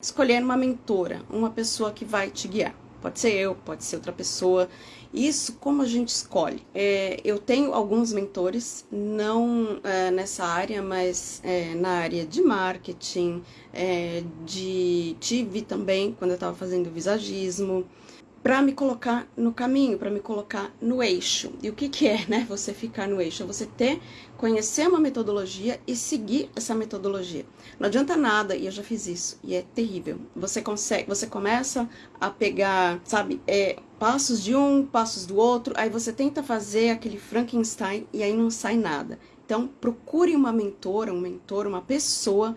escolher uma mentora, uma pessoa que vai te guiar. Pode ser eu, pode ser outra pessoa. Isso, como a gente escolhe? É, eu tenho alguns mentores, não é, nessa área, mas é, na área de marketing, é, de tive também quando eu estava fazendo visagismo, para me colocar no caminho, para me colocar no eixo. E o que, que é, né? Você ficar no eixo? É você ter, conhecer uma metodologia e seguir essa metodologia. Não adianta nada, e eu já fiz isso, e é terrível. Você consegue, você começa a pegar, sabe, é, passos de um, passos do outro, aí você tenta fazer aquele Frankenstein e aí não sai nada. Então, procure uma mentora, um mentor, uma pessoa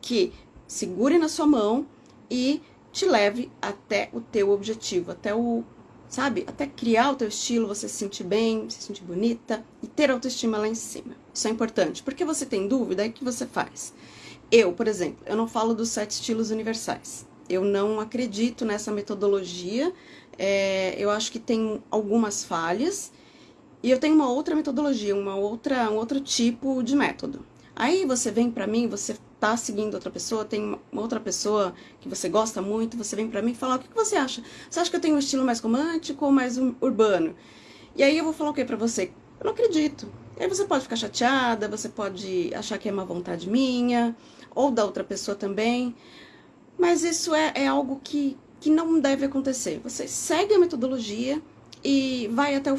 que segure na sua mão e te leve até o teu objetivo, até o, sabe, até criar o teu estilo, você se sentir bem, se sentir bonita e ter autoestima lá em cima. Isso é importante, porque você tem dúvida, aí o que você faz? Eu, por exemplo, eu não falo dos sete estilos universais. Eu não acredito nessa metodologia, é, eu acho que tem algumas falhas, e eu tenho uma outra metodologia, uma outra, um outro tipo de método. Aí você vem pra mim, você tá seguindo outra pessoa, tem outra pessoa que você gosta muito, você vem pra mim e fala, o que, que você acha? Você acha que eu tenho um estilo mais romântico ou mais urbano? E aí eu vou falar o que pra você? Eu não acredito. E aí você pode ficar chateada, você pode achar que é uma vontade minha, ou da outra pessoa também, mas isso é, é algo que, que não deve acontecer. Você segue a metodologia e vai até o